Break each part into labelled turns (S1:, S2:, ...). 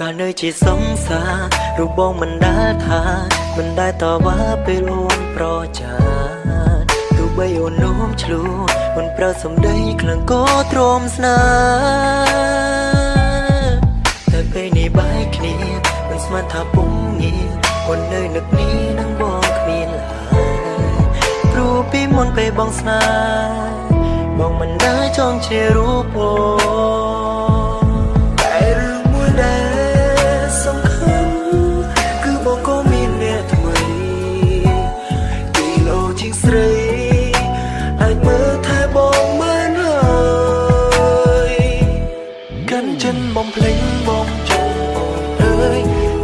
S1: កាលនៅជាសង្សាររូបបងមិនដែលថាមិនដែលតវ៉ាពេលអូនប្រចាទោះបីអូននោមឆ្លូអូនប្រើសំដីក្លងក៏ទ្រាំស្នេហ៍តែពេលនេះបែកគ្នាមិនស្មានថាពុំងារអូននៅនឹកនេះនឹងបងគ្មានឡើយព្រោះពីមុនពេលបងស្នេហ៍បងមិនដែលចង់ជារូបអូន កាន់ចិនបំភ្លេងបងចង់អូនអើយ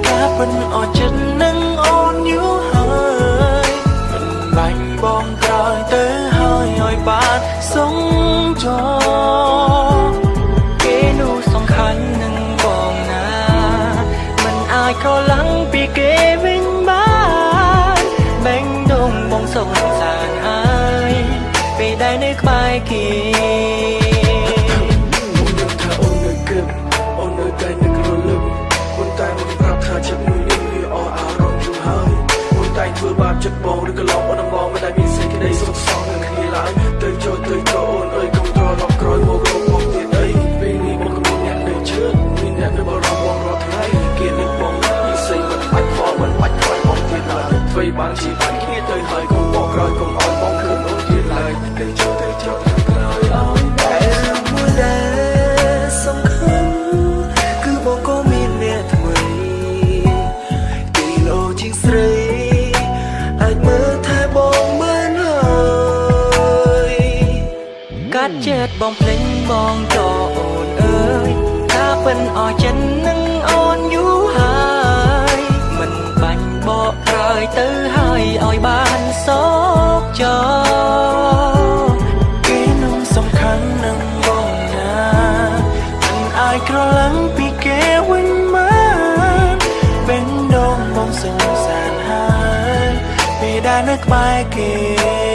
S1: ការពិនអត់ចិត្តនឹងអូនយូរហើយមិនបាញ់បងក្រោយទៅហើយឲ្យបានសងចោគេនោះសំខាន់នឹងបងណាมันអាចក្រឡំងពីគេវិញបានបែងដងបងសងសានហើយពេលដែលនៅក្បែរគេ
S2: បាបចិត្តបងឬក៏ឡងអូនមកមិនដែលមានសេចក្តីសុខសោកនឹងគ្នាឡើយទៅចូលទៅចូលអូនអើយកុំត្រឡប់ក្រោយមករកបងទៀតអីពេលនេះបងក៏មានអ្នកនៅជឿមានអ្នកនៅបរំបងរាល់ថ្ងៃគេនឹកបងនិស័យមិនបាច់ផងមិនបាច់ខ្លាចបងទៀតឡើយធ្វើបានជីវិតគ្នាទៅហើយកុំបកក្រោយកុំអោយបងឃើញអូនទៀតឡើយទៅចូលទៅចូ
S1: ចិត្តបងភ្លេងបងចោអូនអើយថាពិនអស់ចិត្តនឹងអូនយូរហើយមិនបាញ់បកក្រោយទៅហើយឲ្យបានសោកចោគេនោះសំខាន់នឹងបងណាមិនអាចក្រឡំងពីគេវិញមកពេលដងបងសងសានហើយពេលដែលនៅក្បែរគេ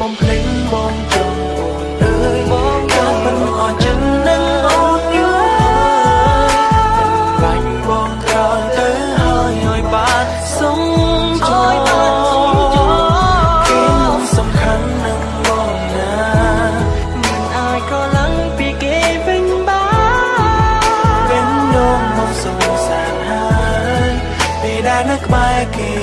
S1: បំភ្លេងបងចង់អូនអើយបងក៏មិនអត់ចិត្តនឹងអូនយូរហើយបាញ់បងក្រោយទៅហើយឲ្យបានសងចោលគេនោះសំខាន់នឹងបងណាមិនអាចក្រឡំងពីគេវិញបានពេលនងមកសងសានហើយពេលដែលនៅក្បែរគេ